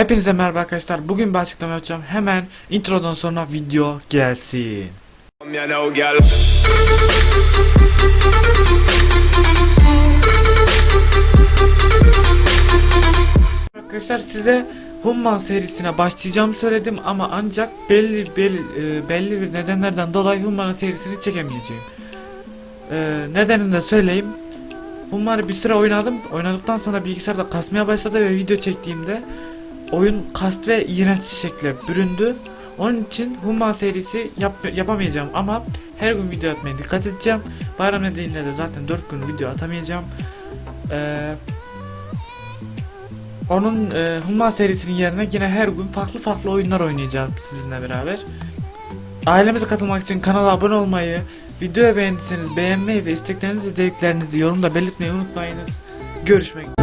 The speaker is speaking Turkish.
Hepinize merhaba arkadaşlar. Bugün bir açıklama yapacağım. Hemen introdan sonra video gelsin. Arkadaşlar size Humman serisine başlayacağımı söyledim ama ancak belli belli, e, belli bir nedenlerden dolayı Humman serisini çekemeyeceğim. E, nedenini de söyleyeyim. Humman'ı bir süre oynadım. Oynadıktan sonra bilgisayarda kasmaya başladı ve video çektiğimde oyun kast ve iğrenç şekle büründü. Onun için Humman serisi yap, yapamayacağım ama her gün video atmaya dikkat edeceğim. Bayram nedeniyle de zaten 4 gün video atamayacağım. Eee onun e, Humman serisinin yerine yine her gün farklı farklı oyunlar oynayacağım sizinle beraber. Ailemize katılmak için kanala abone olmayı, videoyu beğendiyseniz beğenmeyi ve isteklerinizi, dediklerinizi yorumda belirtmeyi unutmayınız. Görüşmek